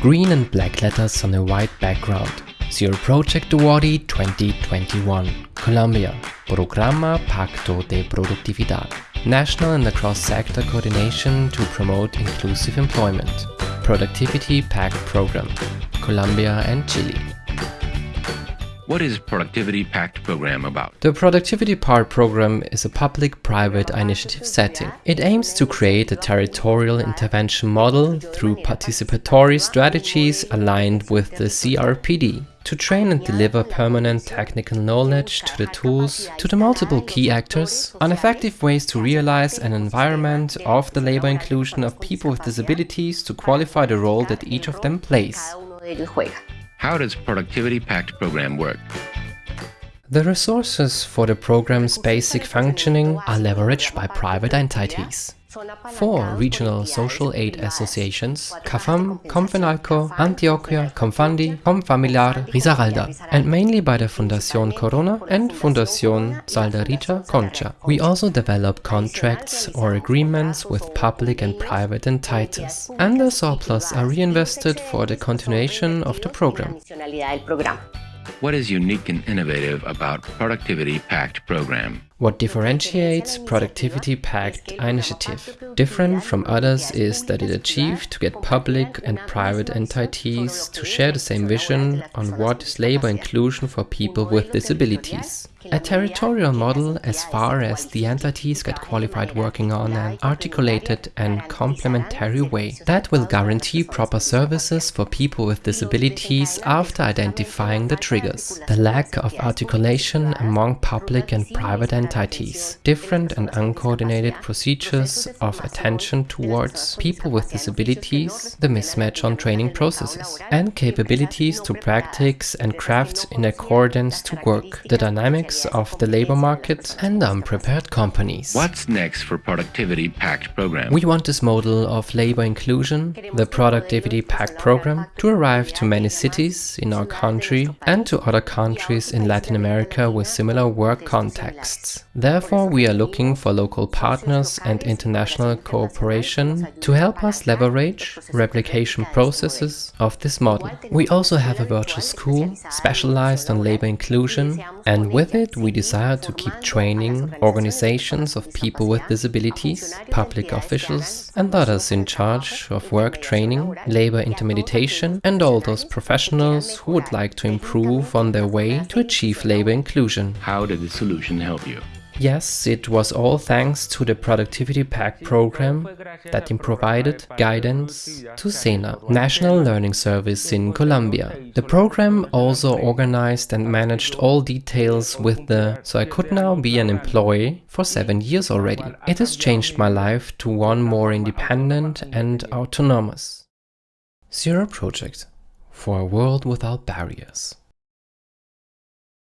Green and black letters on a white background. Zero Project Awardee 2021. Colombia. Programa Pacto de Productividad. National and across sector coordination to promote inclusive employment. Productivity Pact Program. Colombia and Chile. What is Productivity Pact program about? The Productivity Pact program is a public-private initiative setting. It aims to create a territorial intervention model through participatory strategies aligned with the CRPD to train and deliver permanent technical knowledge to the tools, to the multiple key actors, on effective ways to realize an environment of the labor inclusion of people with disabilities to qualify the role that each of them plays. How does Productivity Pact program work? The resources for the program's basic functioning are leveraged by private entities. Four regional social aid associations, CAFAM, Comfenalco, Antioquia, Comfandi, Comfamiliar, Risaralda, and mainly by the Fundación Corona and Fundación Saldarriaga Concha. We also develop contracts or agreements with public and private entities, and the surplus are reinvested for the continuation of the program. What is unique and innovative about Productivity Pact program? What differentiates Productivity Pact initiative different from others is that it achieved to get public and private entities to share the same vision on what is labor inclusion for people with disabilities. A territorial model as far as the entities get qualified working on an articulated and complementary way that will guarantee proper services for people with disabilities after identifying the triggers. The lack of articulation among public and private entities different and uncoordinated procedures of attention towards people with disabilities, the mismatch on training processes, and capabilities to practice and craft in accordance to work, the dynamics of the labor market, and unprepared companies. What's next for Productivity Pact program? We want this model of labor inclusion, the Productivity Pact program, to arrive to many cities in our country and to other countries in Latin America with similar work contexts. Therefore, we are looking for local partners and international cooperation to help us leverage replication processes of this model. We also have a virtual school specialized on labor inclusion and with it we desire to keep training organizations of people with disabilities, public officials and others in charge of work training, labor intermediation and all those professionals who would like to improve on their way to achieve labor inclusion. How did the solution help you? Yes, it was all thanks to the Productivity Pact program that provided guidance to SENA, National Learning Service in Colombia. The program also organized and managed all details with the so I could now be an employee for seven years already. It has changed my life to one more independent and autonomous. Zero Project for a world without barriers.